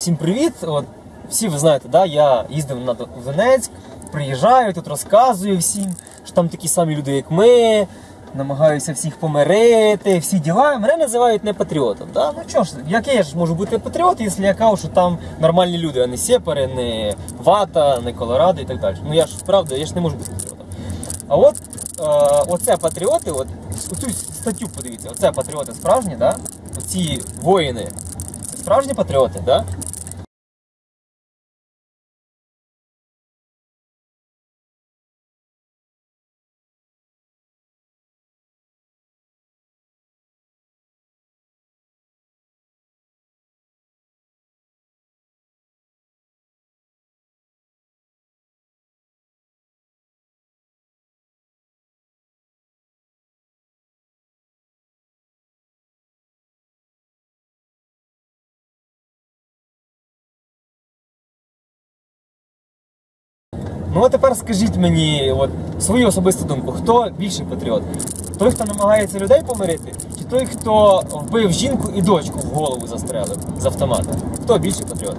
Всім привіт! От, всі ви знаєте, да, я їздив на Донецьк, приїжджаю, тут розказую всім, що там такі самі люди, як ми, намагаюся всіх помирити, всі діла. Мене називають не патріотом. Да? Ну чого ж, який я ж можу бути патріот, якщо я кажу, що там нормальні люди, а не сепари, не вата, не колорадо і так далі. Ну я ж правда, я ж не можу бути патріотом. А от е, оце патріоти, от оцю статтю подивіться, оце патріоти справжні, да? оці воїни, справжні патріоти, да? Ну а тепер скажіть мені от, свою особисту думку, хто більший патріот? Той, хто намагається людей помирити, чи той, хто вбив жінку і дочку в голову застрелив з автомата? Хто більший патріот?